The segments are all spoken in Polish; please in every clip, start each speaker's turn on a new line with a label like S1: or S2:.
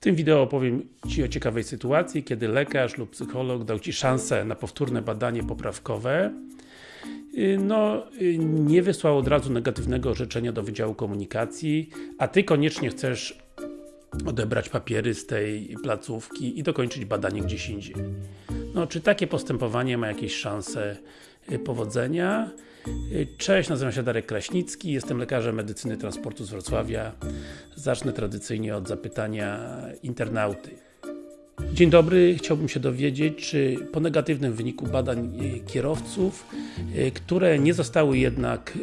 S1: tym wideo opowiem Ci o ciekawej sytuacji, kiedy lekarz lub psycholog dał Ci szansę na powtórne badanie poprawkowe y, no, y, nie wysłał od razu negatywnego orzeczenia do Wydziału Komunikacji, a Ty koniecznie chcesz odebrać papiery z tej placówki i dokończyć badanie gdzieś indziej. No, czy takie postępowanie ma jakieś szanse y, powodzenia? Cześć, nazywam się Darek Kraśnicki, jestem lekarzem medycyny transportu z Wrocławia. Zacznę tradycyjnie od zapytania internauty. Dzień dobry, chciałbym się dowiedzieć, czy po negatywnym wyniku badań e, kierowców, e, które nie zostały jednak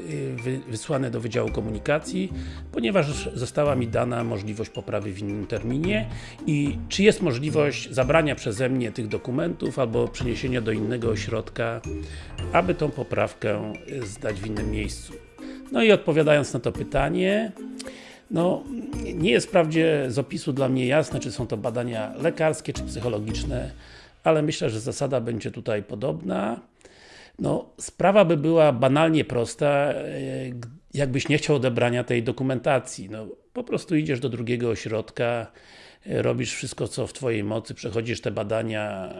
S1: e, wysłane do Wydziału Komunikacji, ponieważ została mi dana możliwość poprawy w innym terminie i czy jest możliwość zabrania przeze mnie tych dokumentów albo przeniesienia do innego ośrodka, aby tą poprawkę zdać w innym miejscu. No i odpowiadając na to pytanie, no, nie jest wprawdzie z opisu dla mnie jasne, czy są to badania lekarskie, czy psychologiczne, ale myślę, że zasada będzie tutaj podobna. No, sprawa by była banalnie prosta, e, jakbyś nie chciał odebrania tej dokumentacji. No, po prostu idziesz do drugiego ośrodka, e, robisz wszystko co w Twojej mocy, przechodzisz te badania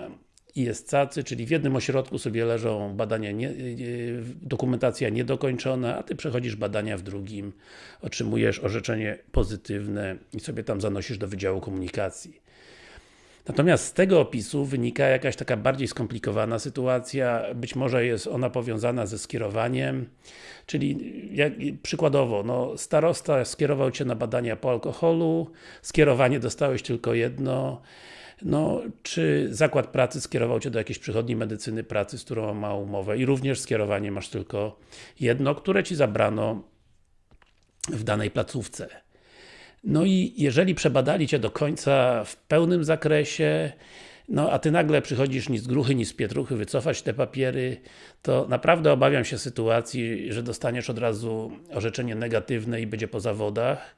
S1: ISCACY, czyli w jednym ośrodku sobie leżą badania, nie, dokumentacja niedokończona, a Ty przechodzisz badania w drugim, otrzymujesz orzeczenie pozytywne i sobie tam zanosisz do Wydziału Komunikacji. Natomiast z tego opisu wynika jakaś taka bardziej skomplikowana sytuacja, być może jest ona powiązana ze skierowaniem, czyli jak, przykładowo, no, starosta skierował Cię na badania po alkoholu, skierowanie dostałeś tylko jedno, no, czy zakład pracy skierował Cię do jakiejś przychodni medycyny pracy, z którą ma umowę i również skierowanie masz tylko jedno, które Ci zabrano w danej placówce. No i jeżeli przebadali Cię do końca w pełnym zakresie, no a Ty nagle przychodzisz ni z gruchy, ni z pietruchy wycofać te papiery, to naprawdę obawiam się sytuacji, że dostaniesz od razu orzeczenie negatywne i będzie po zawodach.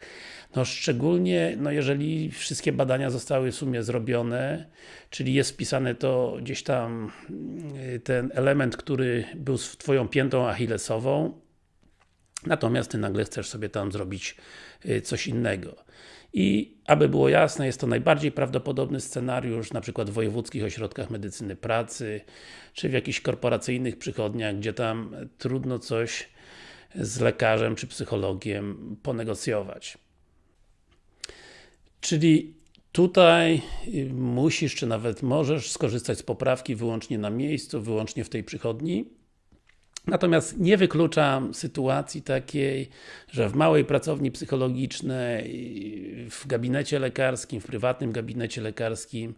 S1: No szczególnie, no jeżeli wszystkie badania zostały w sumie zrobione, czyli jest wpisane to gdzieś tam y, ten element, który był Twoją piętą achillesową, natomiast Ty nagle chcesz sobie tam zrobić y, coś innego. I aby było jasne, jest to najbardziej prawdopodobny scenariusz, na przykład w wojewódzkich ośrodkach medycyny pracy, czy w jakichś korporacyjnych przychodniach, gdzie tam trudno coś z lekarzem czy psychologiem ponegocjować. Czyli tutaj y, musisz, czy nawet możesz skorzystać z poprawki wyłącznie na miejscu, wyłącznie w tej przychodni. Natomiast nie wykluczam sytuacji takiej, że w małej pracowni psychologicznej, w gabinecie lekarskim, w prywatnym gabinecie lekarskim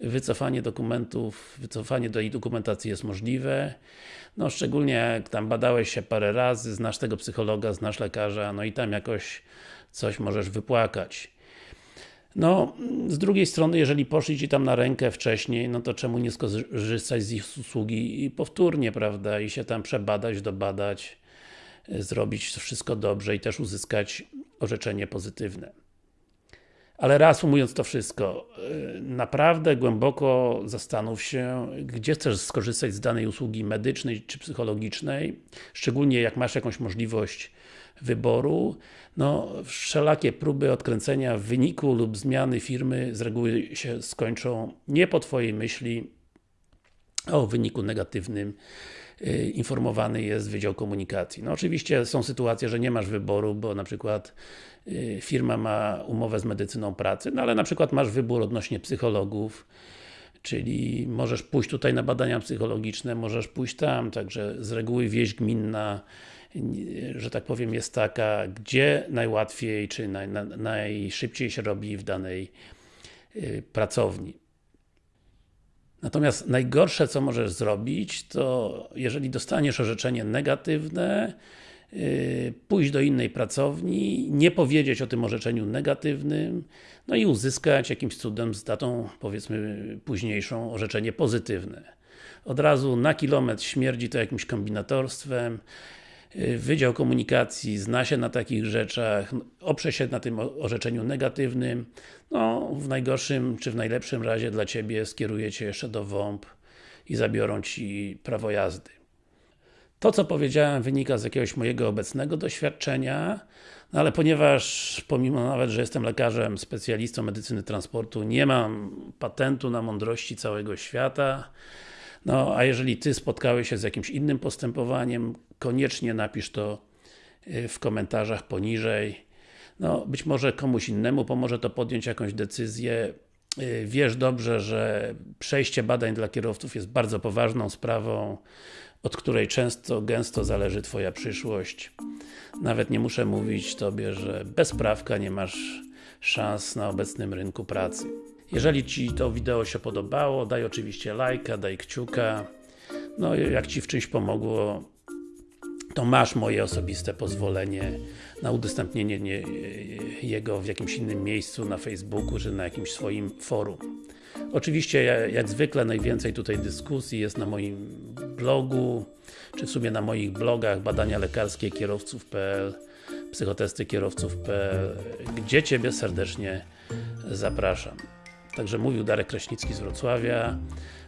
S1: wycofanie dokumentów, wycofanie do jej dokumentacji jest możliwe. No szczególnie jak tam badałeś się parę razy, znasz tego psychologa, znasz lekarza, no i tam jakoś coś możesz wypłakać. No, z drugiej strony, jeżeli poszli Ci tam na rękę wcześniej, no to czemu nie skorzystać z ich usługi i powtórnie, prawda, i się tam przebadać, dobadać, e, zrobić wszystko dobrze i też uzyskać orzeczenie pozytywne. Ale reasumując to wszystko, e, naprawdę głęboko zastanów się, gdzie chcesz skorzystać z danej usługi medycznej czy psychologicznej, szczególnie jak masz jakąś możliwość wyboru, no wszelakie próby odkręcenia wyniku lub zmiany firmy z reguły się skończą nie po Twojej myśli o wyniku negatywnym. y, informowany jest Wydział Komunikacji. No oczywiście są sytuacje, że nie masz wyboru, bo na przykład y, firma ma umowę z medycyną pracy, no ale na przykład masz wybór odnośnie psychologów, czyli możesz pójść tutaj na badania psychologiczne, możesz pójść tam, także z reguły wieść gminna że tak powiem, jest taka, gdzie najłatwiej, czy naj, na, najszybciej się robi w danej y, pracowni. Natomiast najgorsze, co możesz zrobić, to jeżeli dostaniesz orzeczenie negatywne, yy, pójść do innej pracowni, nie powiedzieć o tym orzeczeniu negatywnym, no i uzyskać jakimś cudem z datą, powiedzmy, późniejszą orzeczenie pozytywne. Od razu na kilometr śmierdzi to jakimś kombinatorstwem, Y, Wydział Komunikacji zna się na takich rzeczach, oprze się na tym orzeczeniu negatywnym, no w najgorszym czy w najlepszym razie dla Ciebie skieruje Cię jeszcze do WOMP i zabiorą Ci prawo jazdy. To co powiedziałem wynika z jakiegoś mojego obecnego doświadczenia, No ale ponieważ, pomimo nawet, że jestem lekarzem, specjalistą medycyny transportu, nie mam patentu na mądrości całego świata, no a jeżeli Ty spotkałeś się z jakimś innym postępowaniem, koniecznie napisz to y, w komentarzach poniżej. No, być może komuś innemu pomoże to podjąć jakąś decyzję. Y, Wiesz dobrze, że przejście badań dla kierowców jest bardzo poważną sprawą, od której często, gęsto zależy Twoja przyszłość. Nawet nie muszę mówić Tobie, że bez prawka nie masz szans na obecnym rynku pracy. Jeżeli Ci to wideo się podobało, daj oczywiście lajka, daj kciuka. No jak Ci w czymś pomogło, to masz moje osobiste pozwolenie na udostępnienie nie, jego w jakimś innym miejscu, na Facebooku, czy na jakimś swoim forum. Oczywiście, ja- jak zwykle, najwięcej tutaj dyskusji jest na moim blogu, czy w sumie na moich blogach badania lekarskie kierowców.pl psychotesty kierowców.pl gdzie Ciebie serdecznie zapraszam. Także mówił Darek Kraśnicki z Wrocławia.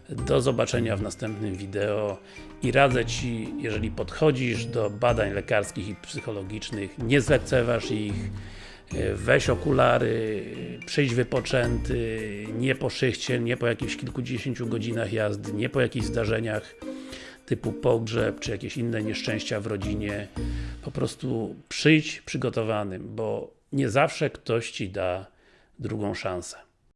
S1: Do zobaczenia w następnym wideo i radzę Ci, jeżeli podchodzisz do badań lekarskich i psychologicznych, nie zlekceważ ich, weź okulary, przyjdź wypoczęty, nie po szychcie, nie po jakichś kilkudziesięciu godzinach jazdy, nie po jakichś zdarzeniach typu pogrzeb, czy jakieś inne nieszczęścia w rodzinie. Po prostu przyjdź przygotowanym, bo nie zawsze ktoś Ci da drugą szansę.